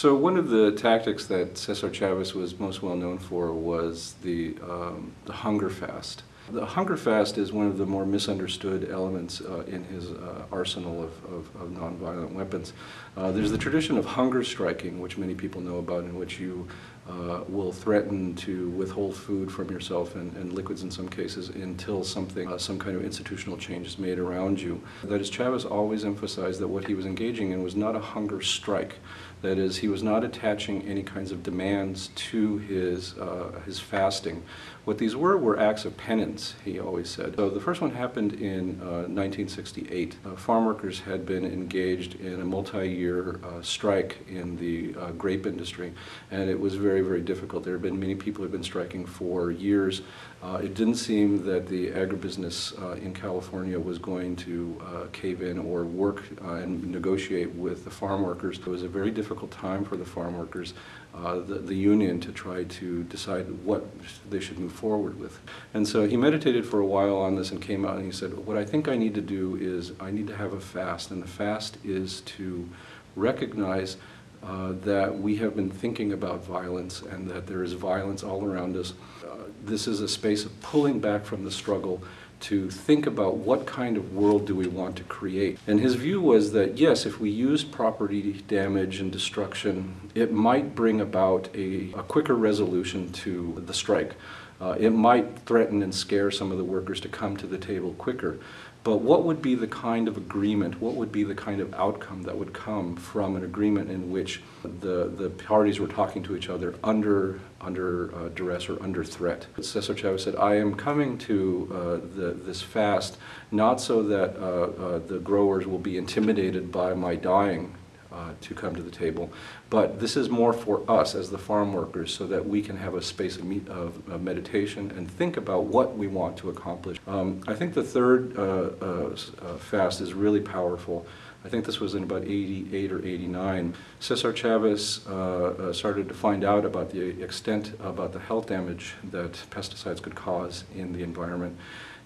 So one of the tactics that Cesar Chavez was most well known for was the, um, the hunger fast. The hunger fast is one of the more misunderstood elements uh, in his uh, arsenal of, of, of, nonviolent weapons. Uh, there's the tradition of hunger striking, which many people know about, in which you uh, will threaten to withhold food from yourself and, and liquids in some cases until something, uh, some kind of institutional change is made around you. That is, Chavez always emphasized that what he was engaging in was not a hunger strike. That is, he was not attaching any kinds of demands to his, uh, his fasting. What these were were acts of penance, he always said. So the first one happened in 1968. Uh, uh, farm workers had been engaged in a multi-year uh, strike in the grape industry, and it was very, very difficult. There have been many people who had been striking for years. Uh, it didn't seem that the agribusiness in California was going to cave in or work and negotiate with the farm workers. It was a very difficult difficult time for the farm workers, uh, the, the union, to try to decide what they should move forward with. And so he meditated for a while on this and came out and he said, what I think I need to do is I need to have a fast, and the fast is to recognize uh, that we have been thinking about violence and that there is violence all around us. Uh, this is a space of pulling back from the struggle to think about what kind of world do we want to create. And his view was that yes, if we use property damage and destruction, it might bring about a, a quicker resolution to the strike. Uh, it might threaten and scare some of the workers to come to the table quicker. But what would be the kind of agreement, what would be the kind of outcome that would come from an agreement in which the, the parties were talking to each other under, under uh, duress or under threat? Cesar Chavez said, I am coming to uh, the, this fast not so that uh, uh the growers will be intimidated by my dying uh, to come to the table. But this is more for us as the farm workers so that we can have a space of, of, of meditation and think about what we want to accomplish. Um, I think the third uh, uh, uh fast is really powerful. I think this was in about 88 or 89. Cesar Chavez uh, started to find out about the extent about the health damage that pesticides could cause in the environment.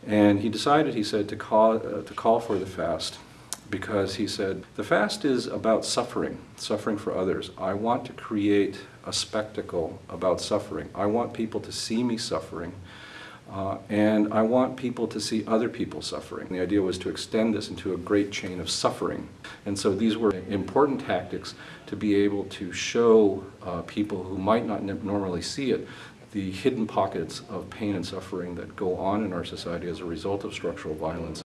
And he decided, he said, to call, to call for the fast because he said, the fast is about suffering, suffering for others. I want to create a spectacle about suffering. I want people to see me suffering, uh, and I want people to see other people suffering. The idea was to extend this into a great chain of suffering. And so these were important tactics to be able to show uh, people who might not normally see it the hidden pockets of pain and suffering that go on in our society as a result of structural violence.